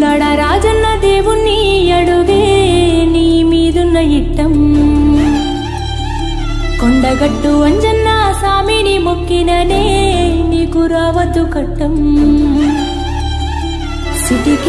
వేములాడ రాజన్న దేవుణ్ణి అడుగే నీ మీదున్న ఇట్టం. కొండగట్టు అంజన్న సామిని మొక్కిననే నీకు రావద్దు కట్టం. సిటికి